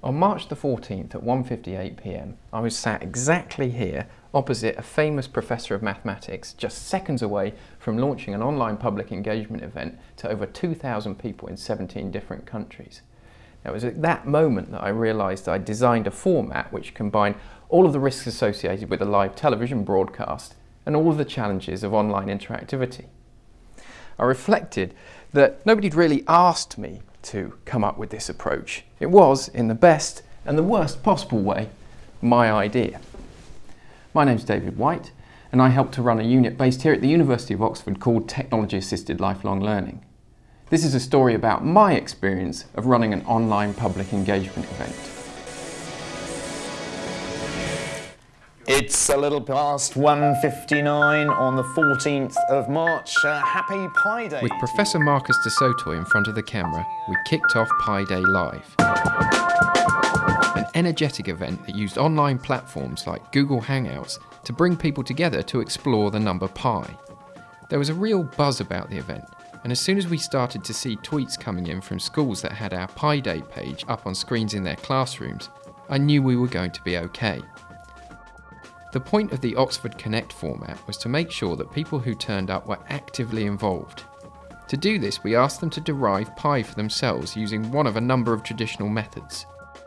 On March the 14th at 1.58pm, I was sat exactly here opposite a famous professor of mathematics just seconds away from launching an online public engagement event to over 2,000 people in 17 different countries. Now, it was at that moment that I realised I designed a format which combined all of the risks associated with a live television broadcast and all of the challenges of online interactivity. I reflected that nobody'd really asked me to come up with this approach. It was, in the best and the worst possible way, my idea. My name's David White, and I help to run a unit based here at the University of Oxford called Technology Assisted Lifelong Learning. This is a story about my experience of running an online public engagement event. It's a little past 1.59 on the 14th of March. Uh, happy Pi Day. With Professor Marcus du Sautoy in front of the camera, we kicked off Pi Day Live. An energetic event that used online platforms like Google Hangouts to bring people together to explore the number pi. There was a real buzz about the event, and as soon as we started to see tweets coming in from schools that had our Pi Day page up on screens in their classrooms, I knew we were going to be okay. The point of the Oxford Connect format was to make sure that people who turned up were actively involved. To do this, we asked them to derive pi for themselves using one of a number of traditional methods.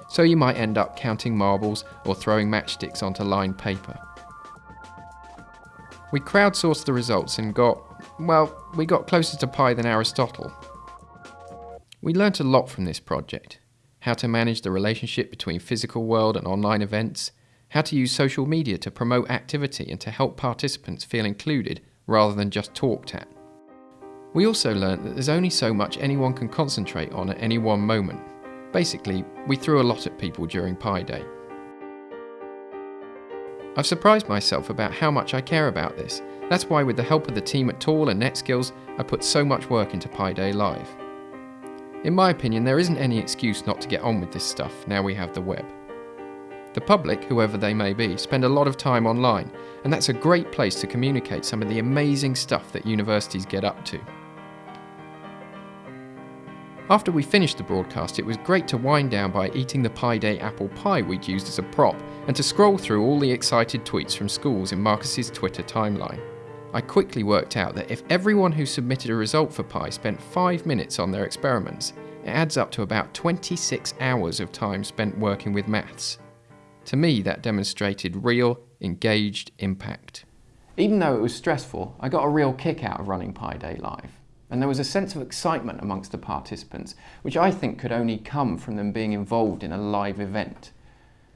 So you might end up counting marbles or throwing matchsticks onto lined paper. We crowdsourced the results and got, well, we got closer to pi than Aristotle. We learnt a lot from this project. How to manage the relationship between physical world and online events, how to use social media to promote activity and to help participants feel included rather than just talked at. We also learnt that there's only so much anyone can concentrate on at any one moment. Basically, we threw a lot at people during Pi Day. I've surprised myself about how much I care about this. That's why with the help of the team at Tall and NetSkills, I put so much work into Pi Day Live. In my opinion, there isn't any excuse not to get on with this stuff now we have the web. The public, whoever they may be, spend a lot of time online, and that's a great place to communicate some of the amazing stuff that universities get up to. After we finished the broadcast, it was great to wind down by eating the Pi Day apple pie we'd used as a prop, and to scroll through all the excited tweets from schools in Marcus's Twitter timeline. I quickly worked out that if everyone who submitted a result for Pi spent 5 minutes on their experiments, it adds up to about 26 hours of time spent working with maths. To me, that demonstrated real, engaged impact. Even though it was stressful, I got a real kick out of running Pi Day Live. And there was a sense of excitement amongst the participants, which I think could only come from them being involved in a live event.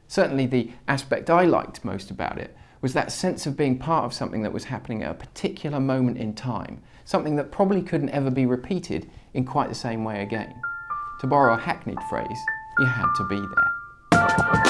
Certainly the aspect I liked most about it was that sense of being part of something that was happening at a particular moment in time, something that probably couldn't ever be repeated in quite the same way again. To borrow a hackneyed phrase, you had to be there.